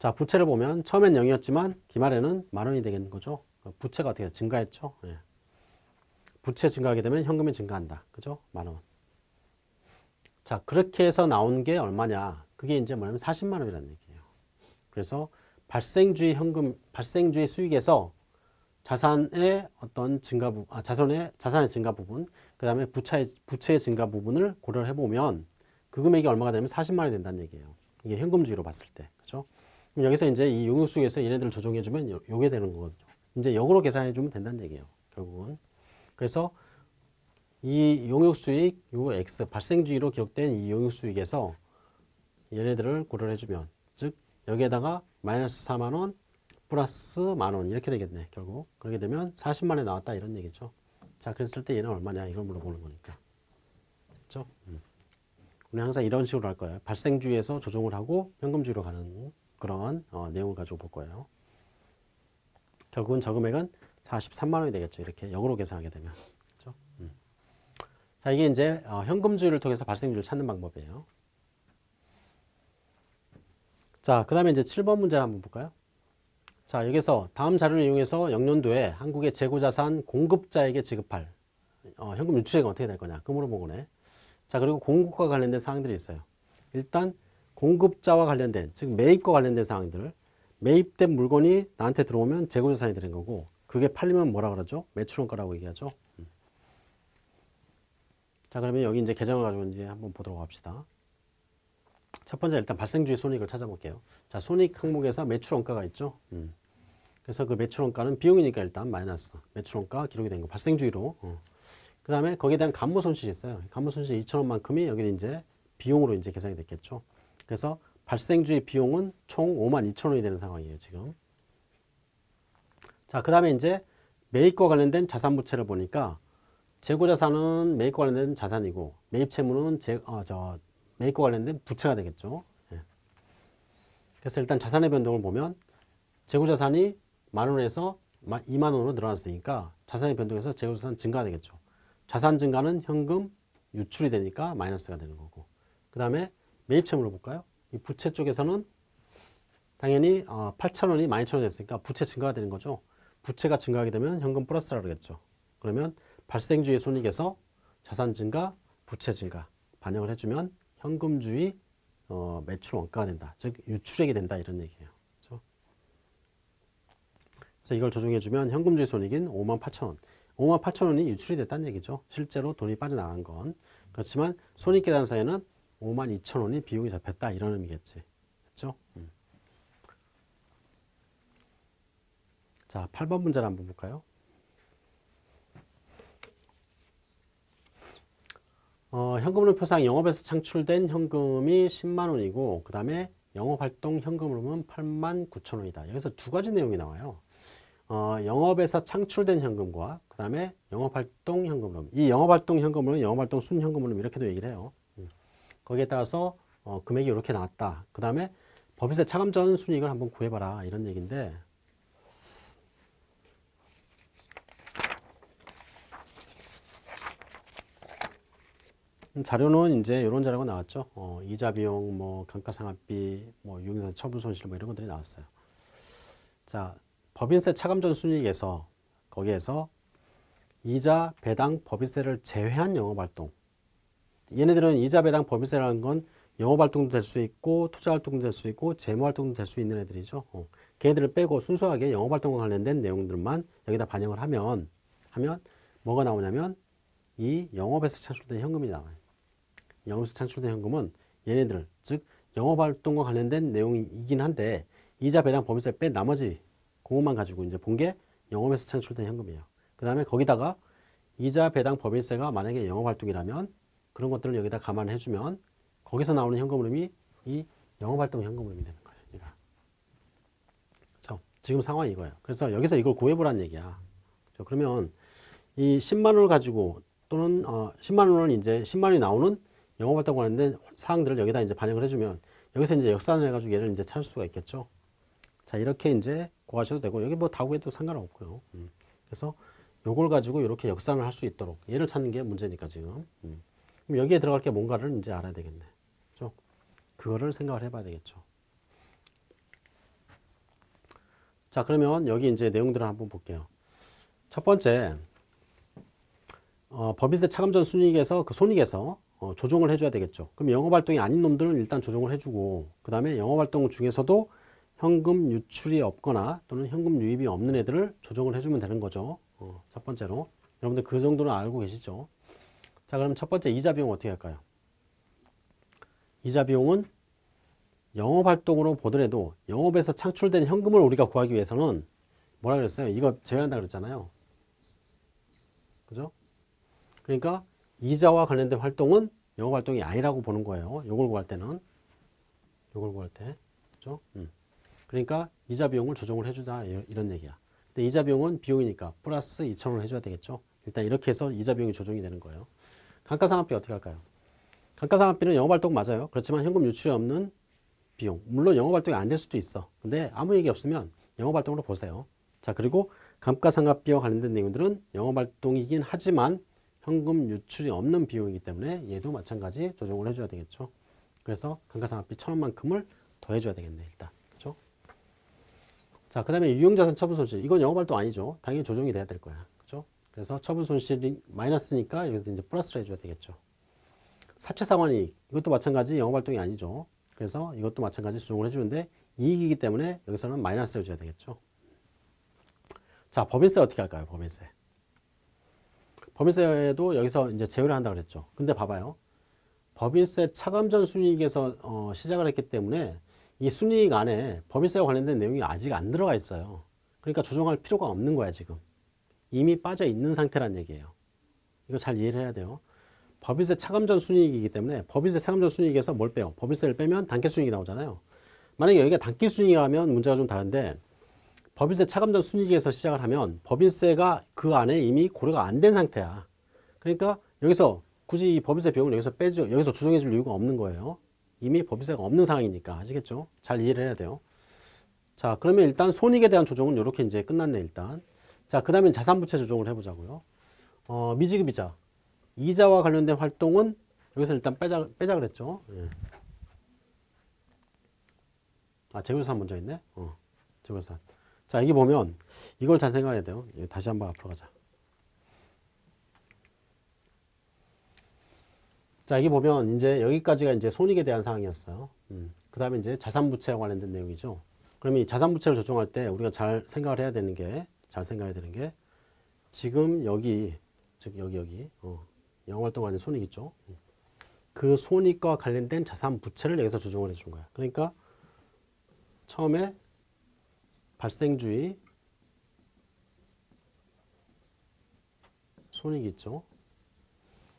자, 부채를 보면 처음엔 0이었지만 기말에는 만 원이 되겠는 거죠. 부채가 어떻게 증가했죠? 예. 부채 증가하게 되면 현금이 증가한다. 그죠? 만 원. 자, 그렇게 해서 나온 게 얼마냐? 그게 이제 뭐냐면 40만 원이라는 얘기예요. 그래서 발생주의 현금, 발생주의 수익에서 자산의 어떤 증가 부, 아, 자산의 자산의 증가 부분, 그 다음에 부채의 부채의 증가 부분을 고려를 해보면 그 금액이 얼마가 되면 40만 원이 된다는 얘기예요. 이게 현금주의로 봤을 때, 그죠? 그럼 여기서 이제 이 용역수익에서 얘네들을 조정해주면 요, 요게 되는 거거든요. 이제 역으로 계산해주면 된다는 얘기예요. 결국은. 그래서 이 용역수익, 요 X, 발생주의로 기록된 이 용역수익에서 얘네들을 고려를 해주면, 즉 여기에다가 마이너스 4만 원, 플러스 만원 이렇게 되겠네 결국. 그렇게 되면 40만 원이 나왔다 이런 얘기죠. 자 그랬을 때 얘는 얼마냐 이걸 물어보는 거니까. 그렇죠? 음. 우리 항상 이런 식으로 할 거예요. 발생주의에서 조정을 하고 현금주의로 가는 그런 어, 내용을 가지고 볼 거예요. 결국은 저 금액은 43만 원이 되겠죠. 이렇게 역으로 계산하게 되면. 그렇죠? 음. 자 이게 이제 어, 현금주의를 통해서 발생주의를 찾는 방법이에요. 자 그 다음에 이제 7번 문제 한번 볼까요 자 여기서 다음 자료를 이용해서 영년도에 한국의 재고자산 공급자에게 지급할 어, 현금 유출액은 어떻게 될 거냐 그 물어보고네. 자 그리고 공급과 관련된 사항들이 있어요. 일단 공급자와 관련된 즉 매입과 관련된 사항들. 매입된 물건이 나한테 들어오면 재고자산이 되는 거고 그게 팔리면 뭐라 그러죠? 매출원가라고 얘기하죠? 음. 자 그러면 여기 이제 계정을 가지고 이제 한번 보도록 합시다 첫 번째 일단 발생주의 손익을 찾아볼게요. 자, 손익 항목에서 매출 원가가 있죠. 음. 그래서 그 매출 원가는 비용이니까 일단 마이너스. 매출 원가 기록이 된 거. 발생주의로. 어. 그 다음에 거기에 대한 감모 손실이 있어요. 감모 손실 2천원만큼이 여기 이제 비용으로 이제 계산이 됐겠죠. 그래서 발생주의 비용은 총 5만 2천 원이 되는 상황이에요, 지금. 자, 그 다음에 이제 매입과 관련된 자산 부채를 보니까 재고자산은 매입과 관련된 자산이고 매입 채무는 제, 어, 저 매입과 관련된 부채가 되겠죠. 예. 그래서 일단 자산의 변동을 보면 재고자산이 만 원에서 2만 원으로 늘어났으니까 자산의 변동에서 재고자산 증가가 되겠죠. 자산 증가는 현금 유출이 되니까 마이너스가 되는 거고 그 다음에 매입 채무를 볼까요? 이 부채 쪽에서는 당연히 8천 어, 원이 12,000원이 됐으니까 부채 증가가 되는 거죠. 부채가 증가하게 되면 현금 플러스라 그러겠죠. 그러면 발생주의 손익에서 자산 증가, 부채 증가 반영을 해주면 현금주의 어, 매출 원가가 된다. 즉 유출액이 된다 이런 얘기예요. 그렇죠? 그래서 이걸 조정해주면 현금주의 손익인 5만 8천 원. 5만 8천 원이 유출이 됐다는 얘기죠. 실제로 돈이 빠져나간 건. 그렇지만 손익 계산서에는 5만 2천 원이 비용이 잡혔다 이런 의미겠지. 그렇죠? 음. 자, 8번 문제를 한번 볼까요? 어, 현금흐름 표상 영업에서 창출된 현금이 10만 원이고 그 다음에 영업활동 현금흐름은 8만 9천 원이다. 여기서 두 가지 내용이 나와요. 어, 영업에서 창출된 현금과 그 다음에 영업활동 현금흐름 이 영업활동 현금흐름 영업활동 순현금흐름 이렇게도 얘기를 해요. 음. 거기에 따라서 어, 금액이 이렇게 나왔다. 그 다음에 법인세 차감 전 순이익을 한번 구해봐라 이런 얘기인데 자료는 이제 이런 자료가 나왔죠. 어, 이자 비용, 뭐 감가상각비, 뭐 유용자산 처분 손실 뭐 이런 것들이 나왔어요. 자, 법인세 차감전 순이익에서 거기에서 이자 배당 법인세를 제외한 영업활동. 얘네들은 이자 배당 법인세라는 건 영업활동도 될 수 있고 투자활동도 될 수 있고 재무활동도 될 수 있는 애들이죠. 어. 걔네들을 빼고 순수하게 영업활동과 관련된 내용들만 여기다 반영을 하면 하면 뭐가 나오냐면 이 영업에서 창출된 현금이 나와요. 영업에서 창출된 현금은 얘네들 즉 영업활동과 관련된 내용이긴 한데 이자 배당 법인세 뺀 나머지 그것만 가지고 이제 본 게 영업에서 창출된 현금이에요. 그 다음에 거기다가 이자 배당 법인세가 만약에 영업활동이라면 그런 것들을 여기다 감안해 주면 거기서 나오는 현금 흐름이 이 영업활동 현금 흐름이 되는 거예요. 그렇죠? 지금 상황이 이거예요. 그래서 여기서 이걸 구해보라는 얘기야. 그렇죠? 그러면 이 10만 원을 가지고 또는 어 10만 원은 이제 10만 원이 나오는 영업활동 관련된 사항들을 여기다 이제 반영을 해주면 여기서 이제 역산을 해가지고 얘를 이제 찾을 수가 있겠죠. 자 이렇게 이제 구하셔도 되고 여기 뭐다 구해도 상관없고요. 음. 그래서 요걸 가지고 이렇게 역산을 할 수 있도록 얘를 찾는 게 문제니까 지금. 음. 그럼 여기에 들어갈 게 뭔가를 이제 알아야 되겠네. 그죠? 그거를 생각을 해봐야 되겠죠. 자 그러면 여기 이제 내용들을 한번 볼게요. 첫 번째 어, 법인세 차감전 순이익에서 그 손익에서 어, 조정을 해줘야 되겠죠. 그럼 영업활동이 아닌 놈들은 일단 조정을 해주고 그 다음에 영업활동 중에서도 현금 유출이 없거나 또는 현금 유입이 없는 애들을 조정을 해주면 되는 거죠. 어, 첫 번째로 여러분들 그 정도는 알고 계시죠. 자 그럼 첫 번째 이자 비용 어떻게 할까요? 이자 비용은 영업활동으로 보더라도 영업에서 창출된 현금을 우리가 구하기 위해서는 뭐라 그랬어요? 이거 제외한다 그랬잖아요. 그죠? 그러니까 이자와 관련된 활동은 영업 활동이 아니라고 보는 거예요. 요걸 구할 때는. 요걸 구할 때. 그죠? 음. 그러니까 이자 비용을 조정을 해주자 이런 얘기야. 근데 이자 비용은 비용이니까 플러스 2천원을 해줘야 되겠죠. 일단 이렇게 해서 이자 비용이 조정이 되는 거예요. 감가상각비 어떻게 할까요? 감가상각비는 영업활동 맞아요. 그렇지만 현금 유출이 없는 비용. 물론 영업활동이 안 될 수도 있어. 근데 아무 얘기 없으면 영업활동으로 보세요. 자 그리고 감가상각비와 관련된 내용들은 영업활동이긴 하지만 현금 유출이 없는 비용이기 때문에 얘도 마찬가지 조정을 해줘야 되겠죠. 그래서 감가상각비 천원만큼을 더해줘야 되겠네 일단. 그죠? 자, 그 다음에 유용자산 처분 손실. 이건 영업활동 아니죠. 당연히 조정이 돼야 될 거야. 그죠? 그래서 처분 손실이 마이너스니까 여기서 이제 플러스를 해줘야 되겠죠. 사채 상환이익. 이것도 마찬가지 영업활동이 아니죠. 그래서 이것도 마찬가지 조정을 해주는데 이익이기 때문에 여기서는 마이너스 해줘야 되겠죠. 자, 법인세 어떻게 할까요? 법인세. 법인세도 여기서 이제 제외를 한다 그랬죠. 근데 봐봐요. 법인세 차감전 순이익에서 어, 시작을 했기 때문에 이 순이익 안에 법인세와 관련된 내용이 아직 안 들어가 있어요. 그러니까 조정할 필요가 없는 거야 지금. 이미 빠져 있는 상태란 얘기예요. 이거 잘 이해를 해야 돼요. 법인세 차감전 순이익이기 때문에 법인세 차감전 순이익에서 뭘 빼요? 법인세를 빼면 단기 순이익이 나오잖아요. 만약에 여기가 단기 순이익이라면 문제가 좀 다른데 법인세 차감전 순이익에서 시작을 하면 법인세가 그 안에 이미 고려가 안 된 상태야. 그러니까 여기서 굳이 이 법인세 비용을 여기서 빼죠. 여기서 조정해 줄 이유가 없는 거예요. 이미 법인세가 없는 상황이니까 아시겠죠? 잘 이해를 해야 돼요. 자, 그러면 일단 손익에 대한 조정은 이렇게 이제 끝났네 일단. 자, 그 다음에 자산부채 조정을 해보자고요. 어, 미지급이자 이자와 관련된 활동은 여기서 일단 빼자 빼자 그랬죠. 예. 아, 재무산 먼저 있네. 어, 재무산. 자, 여기 보면 이걸 잘 생각해야 돼요. 예, 다시 한번 앞으로 가자. 자, 여기 보면 이제 여기까지가 이제 손익에 대한 사항이었어요. 음, 그 다음에 이제 자산부채와 관련된 내용이죠. 그러면 이 자산부채를 조정할 때 우리가 잘 생각을 해야 되는 게, 잘 생각해야 되는 게, 지금 여기, 즉, 여기, 여기, 어, 영업활동 관련 손익 있죠. 그 손익과 관련된 자산부채를 여기서 조정을 해준 거야. 그러니까 처음에 발생주의 손익이 있죠.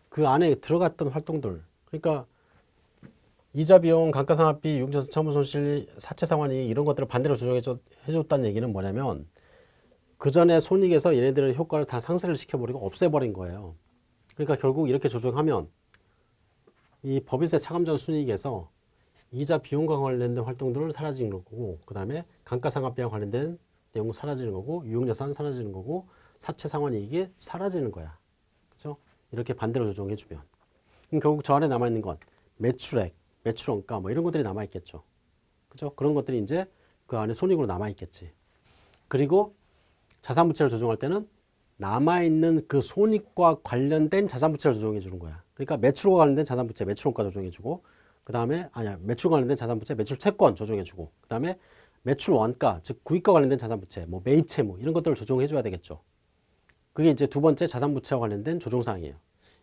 그 안에 들어갔던 활동들 그러니까 이자 비용, 감가상각비, 유용자산 처분 손실, 사채 상환이 이런 것들을 반대로 조정해 줬다는 얘기는 뭐냐면 그 전에 손익에서 얘네들의 효과를 다 상쇄를 시켜버리고 없애버린 거예요. 그러니까 결국 이렇게 조정하면 이 법인세 차감 전 순이익에서 이자 비용과 관련된 활동들은 사라지는 거고 그 다음에 감가상각비와 관련된 내용 사라지는 거고 유용자산 사라지는 거고 사채 상환이익이 사라지는 거야. 그죠? 이렇게 반대로 조정해 주면 그럼 결국 저 안에 남아있는 건 매출액, 매출원가 뭐 이런 것들이 남아있겠죠. 그죠? 그런 것들이 이제 그 안에 손익으로 남아있겠지. 그리고 자산부채를 조정할 때는 남아있는 그 손익과 관련된 자산부채를 조정해 주는 거야. 그러니까 매출과 관련된 자산부채, 매출원가 조정해 주고 그 다음에 아니야 매출과 관련된 자산부채, 매출채권 조정해 주고 그 다음에 매출 원가, 즉 구입과 관련된 자산 부채, 뭐 매입채 무 이런 것들을 조정해 줘야 되겠죠. 그게 이제 두 번째 자산 부채와 관련된 조정 사항이에요.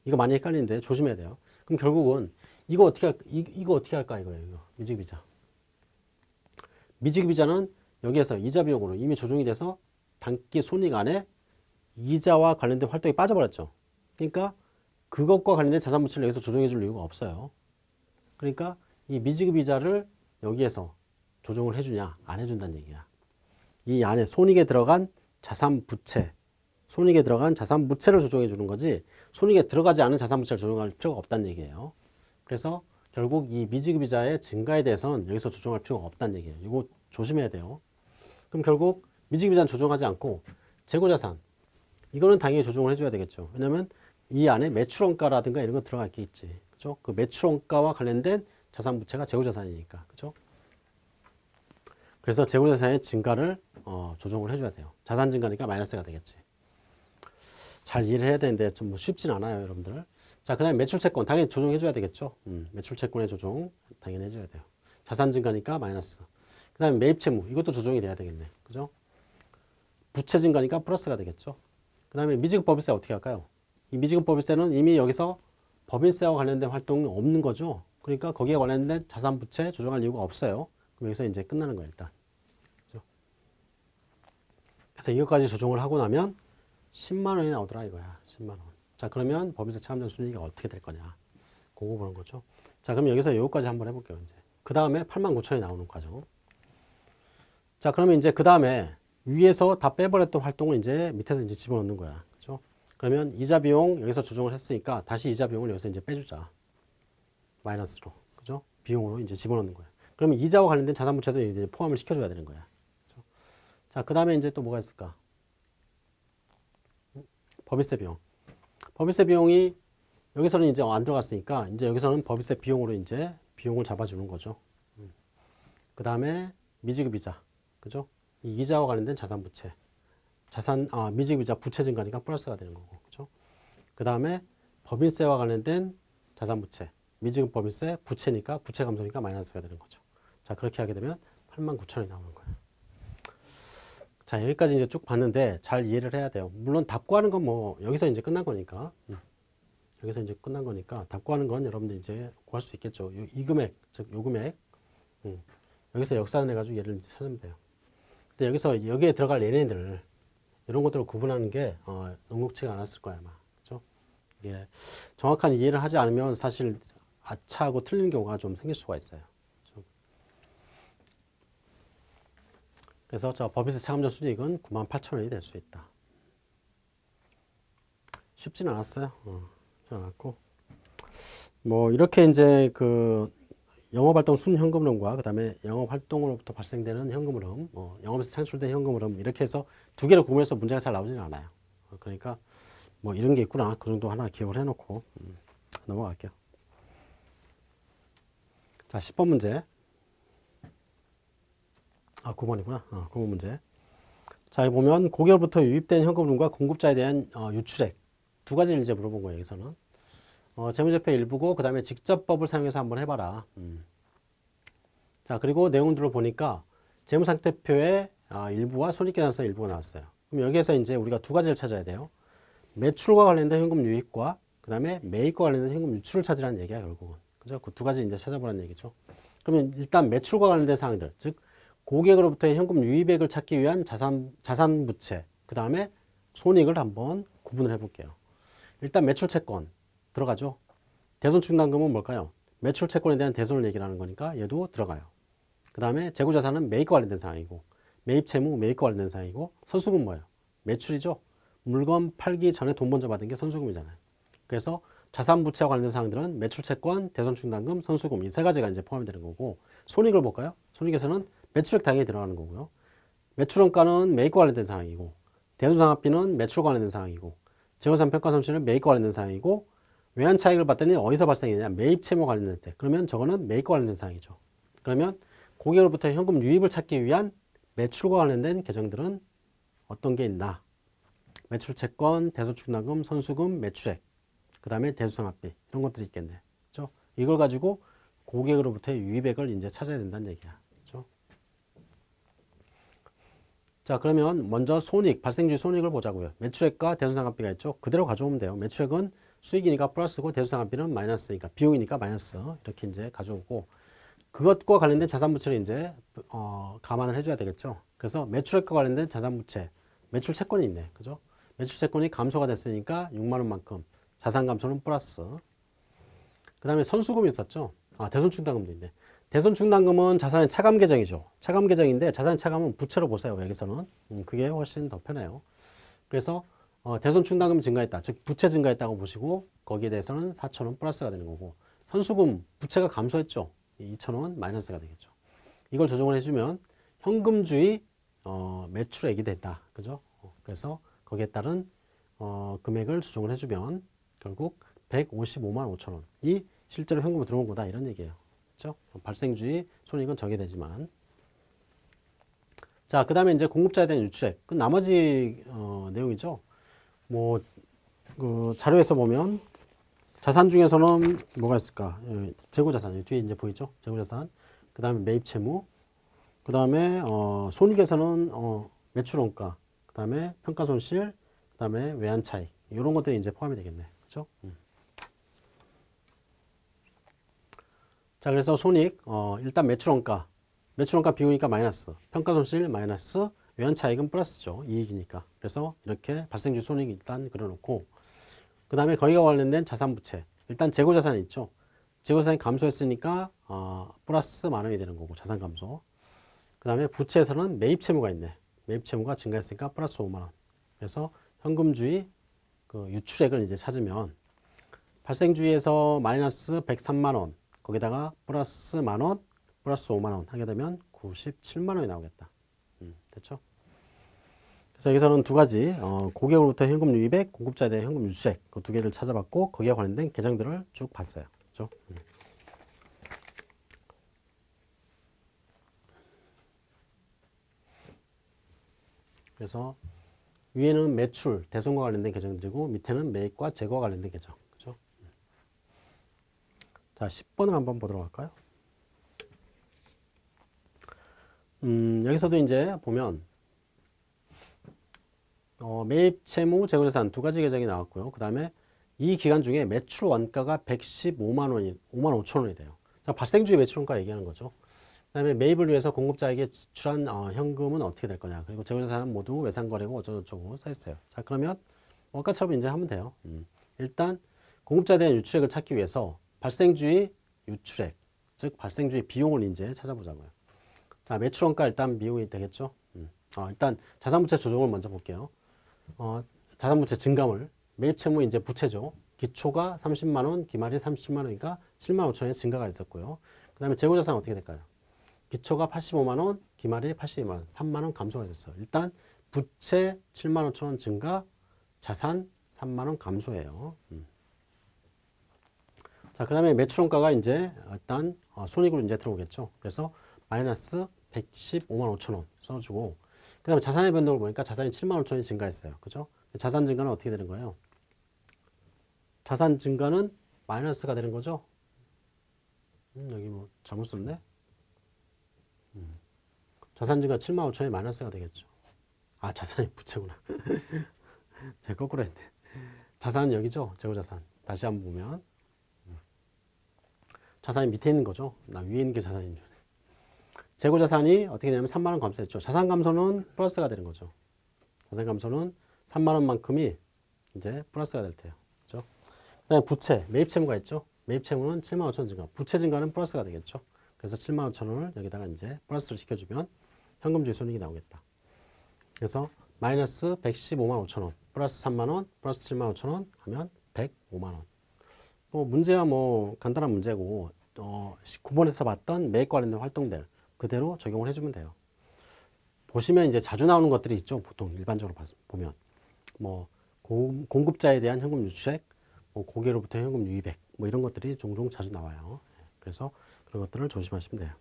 이거 많이 헷갈리는데 조심해야 돼요. 그럼 결국은 이거 어떻게 할, 이, 이거 어떻게 할까 이거예요. 이거. 미지급이자. 미지급이자는 여기에서 이자 비용으로 이미 조정이 돼서 단기 손익 안에 이자와 관련된 활동이 빠져버렸죠. 그러니까 그것과 관련된 자산 부채를 여기서 조정해 줄 이유가 없어요. 그러니까 이 미지급 이자를 여기에서 조정을 해주냐 안 해준다는 얘기야. 이 안에 손익에 들어간 자산 부채, 손익에 들어간 자산 부채를 조정해 주는 거지 손익에 들어가지 않은 자산 부채를 조정할 필요가 없다는 얘기예요. 그래서 결국 이 미지급 이자의 증가에 대해서는 여기서 조정할 필요가 없다는 얘기예요. 이거 조심해야 돼요. 그럼 결국 미지급 이자는 조정하지 않고 재고자산 이거는 당연히 조정을 해줘야 되겠죠. 왜냐하면 이 안에 매출원가라든가 이런 거 들어가 있겠지. 그죠? 그 매출원가와 관련된 자산 부채가 재고자산이니까. 그죠? 그래서 재고자산의 증가를 어, 조정을 해줘야 돼요. 자산 증가니까 마이너스가 되겠지. 잘 이해를 해야 되는데 좀 뭐 쉽진 않아요, 여러분들. 자, 그 다음에 매출채권 당연히 조정해줘야 되겠죠. 음, 매출채권의 조정 당연히 해줘야 돼요. 자산 증가니까 마이너스. 그 다음에 매입채무 이것도 조정이 돼야 되겠네. 그죠? 부채 증가니까 플러스가 되겠죠. 그 다음에 미지급 법인세 어떻게 할까요? 이 미지급 법인세는 이미 여기서 법인세와 관련된 활동은 없는 거죠. 그러니까 거기에 관련된 자산 부채 조정할 이유가 없어요. 여기서 이제 끝나는 거예요, 일단. 그죠? 그래서 이것까지 조정을 하고 나면 10만 원이 나오더라 이거야. 10만 원. 자, 그러면 법인세 차감전 순이익이 어떻게 될 거냐. 그거 보는 거죠. 자, 그럼 여기서 여기까지 한번 해볼게요, 이제. 그 다음에 8만 9천이 나오는 과정. 자, 그러면 이제 그 다음에 위에서 다 빼버렸던 활동을 이제 밑에서 이제 집어넣는 거야. 그죠? 그러면 이자 비용 여기서 조정을 했으니까 다시 이자 비용을 여기서 이제 빼주자. 마이너스로. 그죠? 비용으로 이제 집어넣는 거야. 그러면 이자와 관련된 자산부채도 이제 포함을 시켜줘야 되는 거야. 그죠? 자, 그 다음에 이제 또 뭐가 있을까? 법인세 비용. 법인세 비용이 여기서는 이제 안 들어갔으니까 이제 여기서는 법인세 비용으로 이제 비용을 잡아주는 거죠. 그 다음에 미지급 이자. 그죠? 이 이자와 관련된 자산 부채. 자산, 아, 미지급 이자 부채 증가니까 플러스가 되는 거고. 그죠? 그 다음에 법인세와 관련된 자산 부채. 미지급 법인세 부채니까 부채 감소니까 마이너스가 되는 거죠. 자, 그렇게 하게 되면 8만 9천원이 나오는 거예요. 자, 여기까지 이제 쭉 봤는데 잘 이해를 해야 돼요. 물론 답 구하는 건 뭐 여기서 이제 끝난 거니까. 음. 여기서 이제 끝난 거니까 답 구하는 건 여러분들 이제 구할 수 있겠죠. 요, 이 금액, 즉 요 금액. 음. 여기서 역산을 해가지고 얘를 찾으면 돼요. 근데 여기서 여기에 들어갈 얘네들 이런 것들을 구분하는 게 어, 녹록치가 않았을 거야 아마. 그죠? 이게 정확한 이해를 하지 않으면 사실 아차하고 틀린 경우가 좀 생길 수가 있어요. 그래서 저 법인세 차감전 수익은 9만 8천 원이 될 수 있다. 쉽지는 않았어요. 어, 않았고 뭐 이렇게 이제 그 영업활동 순현금흐름과 그 다음에 영업활동으로부터 발생되는 현금흐름, 뭐 영업에서 창출된 현금흐름 이렇게 해서 두 개를 구분해서 문제가 잘 나오지는 않아요. 어, 그러니까 뭐 이런 게 있구나 그 정도 하나 기억을 해놓고 음, 넘어갈게요. 자 10번 문제 아 9번이구나 어, 9번 문제 자 여기 보면 고객으로부터 유입된 현금흐름과 공급자에 대한 어, 유출액 두 가지를 이제 물어본 거예요 여기서는 어, 재무제표 일부고 그 다음에 직접법을 사용해서 한번 해봐라. 음. 자 그리고 내용들을 보니까 재무상태표의 아, 일부와 손익계산서 일부가 나왔어요. 그럼 여기에서 이제 우리가 두 가지를 찾아야 돼요. 매출과 관련된 현금 유입과 그 다음에 매입과 관련된 현금 유출을 찾으라는 얘기야 결국은. 그죠? 그 두 가지 이제 찾아보라는 얘기죠. 그러면 일단 매출과 관련된 사항들, 즉 고객으로부터의 현금 유입액을 찾기 위한 자산 자산 부채, 그 다음에 손익을 한번 구분을 해볼게요. 일단 매출 채권 들어가죠. 대손 충당금은 뭘까요? 매출 채권에 대한 대손을 얘기하는 거니까 얘도 들어가요. 그 다음에 재고자산은 매입과 관련된 사항이고 매입 채무 매입과 관련된 사항이고 선수금 뭐예요? 매출이죠. 물건 팔기 전에 돈 먼저 받은 게 선수금이잖아요. 그래서 자산 부채와 관련된 사항들은 매출 채권, 대손 충당금, 선수금 이 세 가지가 이제 포함이 되는 거고 손익을 볼까요? 손익에서는 매출액 당연히 들어가는 거고요. 매출원가는 매입과 관련된 사항이고 대손상업비는 매출과 관련된 사항이고 재고산 평가 손실은 매입과 관련된 사항이고 외환 차익을 봤더니 어디서 발생했냐? 매입 채무 관련될 때. 그러면 저거는 매입과 관련된 사항이죠. 그러면 고객으로부터 현금 유입을 찾기 위한 매출과 관련된 계정들은 어떤 게 있나? 매출 채권, 대소축납금, 선수금, 매출액, 그 다음에 대수상합비 이런 것들이 있겠네. 그렇죠? 이걸 가지고 고객으로부터의 유입액을 이제 찾아야 된다는 얘기야. 그렇죠? 자 그러면 먼저 손익, 발생주의 손익을 보자고요. 매출액과 대수상합비가 있죠. 그대로 가져오면 돼요. 매출액은 수익이니까 플러스고 대수상합비는 마이너스니까 비용이니까 마이너스 이렇게 이제 가져오고 그것과 관련된 자산부채를 이제 어, 감안을 해줘야 되겠죠. 그래서 매출액과 관련된 자산부채, 매출 채권이 있네, 그죠? 매출 채권이 감소가 됐으니까 6만 원만큼 자산 감소는 플러스. 그 다음에 선수금이 있었죠. 아 대손충당금도 있네. 대손 충당금은 자산의 차감 계정이죠. 차감 계정인데 자산의 차감은 부채로 보세요. 여기서는 음, 그게 훨씬 더 편해요. 그래서 어, 대손 충당금이 증가했다. 즉 부채 증가했다고 보시고 거기에 대해서는 4천 원 플러스가 되는 거고 선수금 부채가 감소했죠. 2천 원 마이너스가 되겠죠. 이걸 조정을 해주면 현금주의 어, 매출액이 됐다. 그죠? 어, 그래서 거기에 따른 어, 금액을 조정을 해주면 결국 155만 5천 원이 실제로 현금으로 들어온 거다 이런 얘기예요. 그렇죠? 발생주의 손익은 정해되지만 자, 그 다음에 이제 공급자에 대한 유출액. 그 나머지 어, 내용이죠. 뭐, 그 자료에서 보면 자산 중에서는 뭐가 있을까? 예, 재고 자산. 뒤에 이제 보이죠? 재고 자산. 그 다음에 매입 채무. 그 다음에 어, 손익에서는 어, 매출 원가. 그 다음에 평가 손실. 그 다음에 외환 차익. 이런 것들이 이제 포함이 되겠네. 그죠? 음. 자, 그래서 손익, 어, 일단 매출원가. 매출원가 비용이니까 마이너스. 평가손실 마이너스. 외환차익은 플러스죠. 이익이니까. 그래서 이렇게 발생주 손익 일단 그려놓고 그 다음에 거기가 관련된 자산부채. 일단 재고자산이 있죠. 재고자산이 감소했으니까 어, 플러스 만 원이 되는 거고 자산 감소. 그 다음에 부채에서는 매입 채무가 있네. 매입 채무가 증가했으니까 플러스 5만 원. 그래서 현금주의 그 유출액을 이제 찾으면 발생주의에서 마이너스 103만 원 거기다가 플러스 만 원, 플러스 5만 원 하게 되면 97만 원이 나오겠다. 음, 됐죠? 그래서 여기서는 두 가지 어, 고객으로부터 현금 유입액, 공급자에 대한 현금 유출액 그 두 개를 찾아봤고 거기에 관련된 계정들을 쭉 봤어요. 그렇죠? 음. 그래서 위에는 매출, 대손과 관련된 계정들이고 밑에는 매입과 재고와 관련된 계정. 자, 10번을 한번 보도록 할까요? 음, 여기서도 이제 보면 어, 매입 채무 재고자산 두 가지 계정이 나왔고요. 그 다음에 이 기간 중에 매출 원가가 115만 원이 5만 5천 원이 돼요. 자, 발생주의 매출 원가 얘기하는 거죠. 그 다음에 매입을 위해서 공급자에게 지출한 어, 현금은 어떻게 될 거냐. 그리고 재고자산은 모두 외상거래고 어쩌고저쩌고 써 있어요. 자, 그러면 원가처럼 이제 하면 돼요. 음. 일단 공급자에 대한 유출액을 찾기 위해서 발생주의 유출액, 즉 발생주의 비용을 이제 찾아보자고요. 자, 매출 원가 일단 비용이 되겠죠. 음. 어, 일단 자산부채 조정을 먼저 볼게요. 어, 자산부채 증감을 매입 채무 이제 부채죠. 기초가 30만 원, 기말이 30만 원이니까 7만 5천 원의 증가가 있었고요. 그 다음에 재고자산 어떻게 될까요? 기초가 85만 원, 기말이 82만 원, 3만 원 감소가 됐어요. 일단 부채 7만 5천 원 증가, 자산 3만 원 감소해요. 음. 자, 그 다음에 매출원가가 이제 일단 어, 손익으로 이제 들어오겠죠. 그래서 마이너스 115만 5천 원 써주고 그 다음에 자산의 변동을 보니까 자산이 7만 5천 원이 증가했어요. 그죠? 자산 증가는 어떻게 되는 거예요? 자산 증가는 마이너스가 되는 거죠? 음, 여기 뭐 잘못 썼네? 음. 자산 증가 7만 5천이 마이너스가 되겠죠. 아, 자산이 부채구나. 제가 거꾸로 했네. 자산은 여기죠? 재고자산. 다시 한번 보면. 음. 자산이 밑에 있는 거죠? 나 위에 있는 게 자산인 줄. 재고 자산이 어떻게 되냐면 3만 원 감소했죠. 자산 감소는 플러스가 되는 거죠. 자산 감소는 3만 원만큼이 이제 플러스가 될 테요. 그죠? 그다음에 부채, 매입 채무가 있죠. 매입 채무는 7만 5천 원 증가. 부채 증가는 플러스가 되겠죠. 그래서 7만 5천 원을 여기다가 이제 플러스를 시켜주면 현금주의 손익이 나오겠다. 그래서 마이너스 115만 5천 원, 플러스 3만 원, 플러스 7만 5천 원 하면 105만 원. 뭐 문제야 뭐 간단한 문제고 어, 9번에서 봤던 매입 관련된 활동들 그대로 적용을 해주면 돼요. 보시면 이제 자주 나오는 것들이 있죠. 보통 일반적으로 보면 뭐 공급자에 대한 현금 유출액, 뭐 고개로부터 현금 유입액 뭐 이런 것들이 종종 자주 나와요. 그래서 그런 것들을 조심하시면 돼요.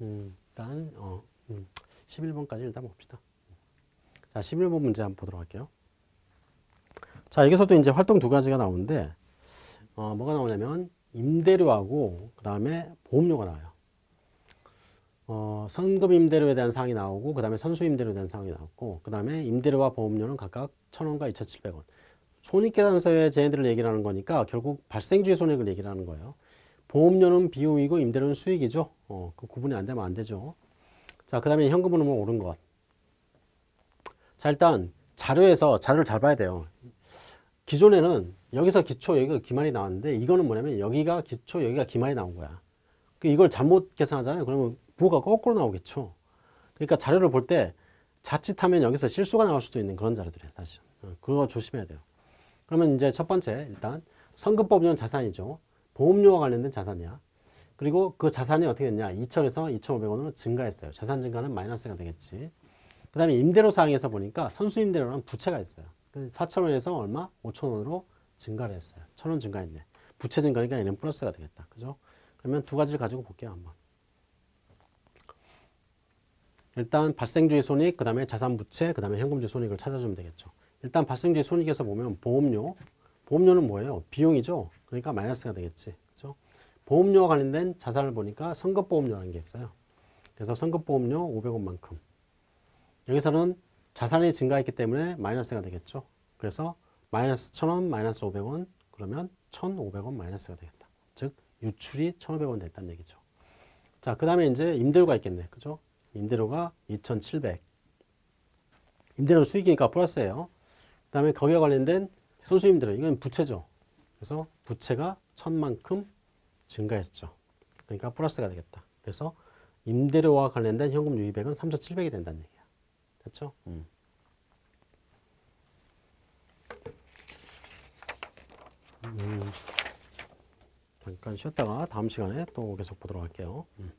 음, 일단 어, 음, 11번까지 일단 봅시다. 자, 11번 문제 한번 보도록 할게요. 자, 여기서도 이제 활동 두 가지가 나오는데 어, 뭐가 나오냐면 임대료하고 그 다음에 보험료가 나와요. 어, 선급 임대료에 대한 사항이 나오고 그 다음에 선수 임대료에 대한 사항이 나왔고 그 다음에 임대료와 보험료는 각각 1,000원과 2,700원. 손익계산서에 쟤네들을 얘기를 하는 거니까 결국 발생주의 손익을 얘기를 하는 거예요. 보험료는 비용이고 임대료는 수익이죠. 어, 그 구분이 안 되면 안 되죠. 자, 그 다음에 현금 흐름을 오른 것. 자, 일단 자료에서 자료를 잘 봐야 돼요. 기존에는 여기서 기초, 여기가 기말이 나왔는데 이거는 뭐냐면 여기가 기초, 여기가 기말이 나온 거야. 그 이걸 잘못 계산하잖아요. 그러면 부호가 거꾸로 나오겠죠. 그러니까 자료를 볼 때 자칫하면 여기서 실수가 나올 수도 있는 그런 자료들이에요, 사실. 어, 그거 조심해야 돼요. 그러면 이제 첫 번째, 일단 성급법인은 자산이죠. 보험료와 관련된 자산이야. 그리고 그 자산이 어떻게 됐냐? 2천에서 2,500원으로 증가했어요. 자산 증가는 마이너스가 되겠지. 그 다음에 임대료 사항에서 보니까 선수 임대료라는 부채가 있어요. 4,000원에서 얼마? 5,000원으로 증가를 했어요. 1,000원 증가했네. 부채 증가니까 얘는 플러스가 되겠다. 그죠? 그러면 두 가지를 가지고 볼게요. 한번. 일단 발생주의 손익, 그 다음에 자산 부채, 그 다음에 현금주의 손익을 찾아주면 되겠죠. 일단 발생주의 손익에서 보면 보험료. 보험료는 뭐예요? 비용이죠. 그러니까 마이너스가 되겠지. 그죠? 보험료와 관련된 자산을 보니까 선급보험료라는 게 있어요. 그래서 선급보험료 500원만큼. 여기서는 자산이 증가했기 때문에 마이너스가 되겠죠. 그래서 마이너스 1000원, 마이너스 500원, 그러면 1500원 마이너스가 되겠다. 즉, 유출이 1500원 됐다는 얘기죠. 자, 그 다음에 이제 임대료가 있겠네. 그죠? 임대료가 2700. 임대료는 수익이니까 플러스예요. 그 다음에 거기와 관련된 선수임대료. 이건 부채죠. 그래서 부채가 1000만큼 증가했죠. 그러니까 플러스가 되겠다. 그래서 임대료와 관련된 현금 유입액은 3,700이 된다는 얘기야. 됐죠? 음. 음. 잠깐 쉬었다가 다음 시간에 또 계속 보도록 할게요. 음.